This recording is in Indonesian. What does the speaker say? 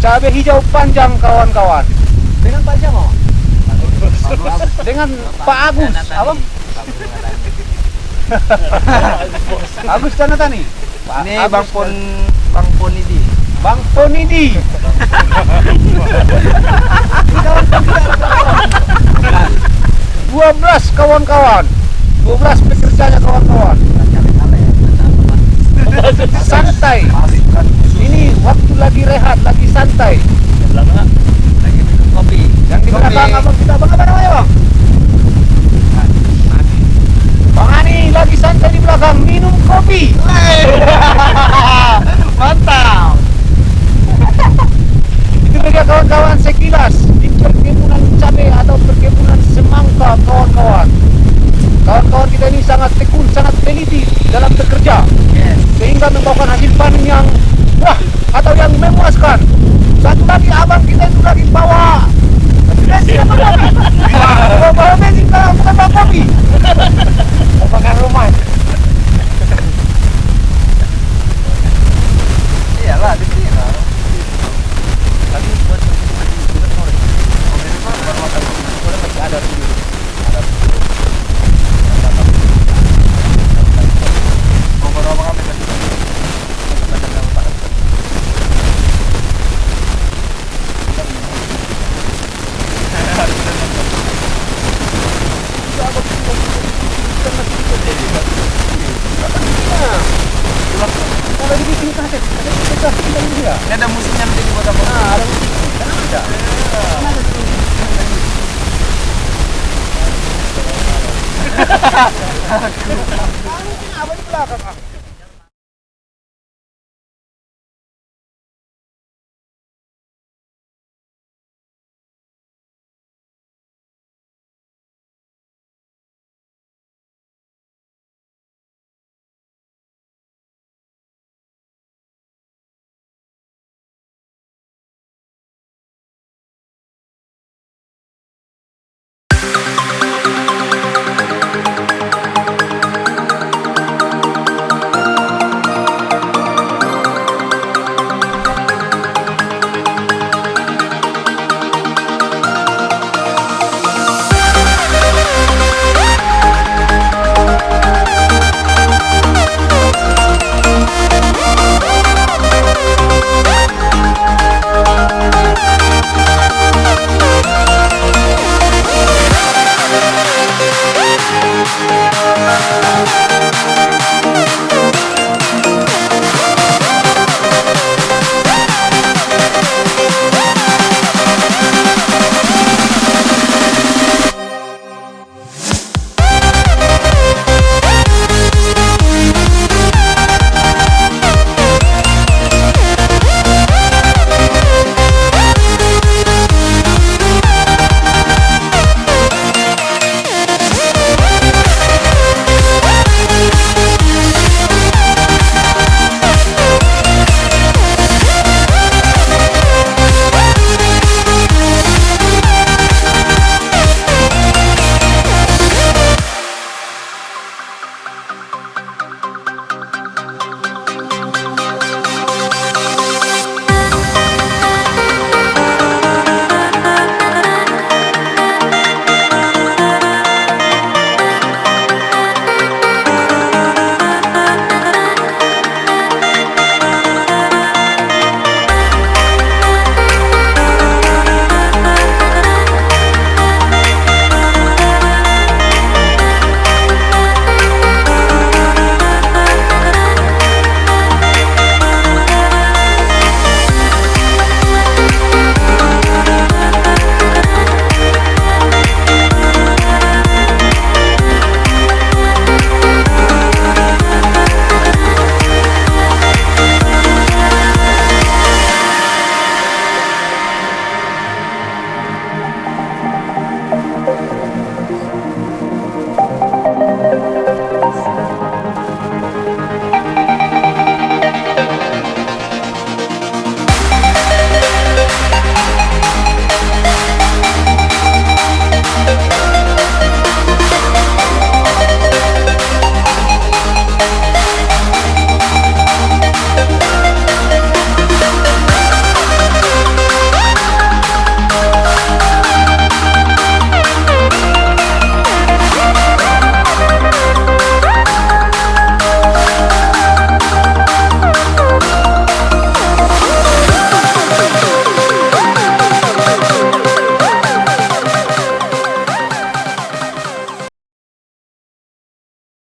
Cabai hijau panjang kawan-kawan. Dengan Pak? Pak? Dengan Pak Agus. Apa? Agus Tanatani. Ini Bang Pon Bang Ponidi. Bang Ponidi. Dua belas kawan-kawan. Dua belas pekerjanya kawan-kawan. Santai. Waktu lagi rehat, lagi santai. Lagi minum kopi. Yang di belakang abang kita abang apa namanya bang? Bang Ani lagi santai di belakang minum kopi. Mantap. Itu mereka kawan-kawan sekilas di perkebunan cabai atau perkebunan semangka kawan-kawan. Kawan-kawan kita ini sangat tekun, sangat teliti dalam bekerja Yes. sehingga membawakan hasil panen yang wah atau yang memuaskan. Satu lagi abang kita itu lagi bawa bensin apa kopi? Bawa bensin bukan bawa kopi. Makan rumah. Ini ada musiknya nanti dibuat apa? Nah, ada kan ada. Kan ada tuh. Apa di belakang? ah?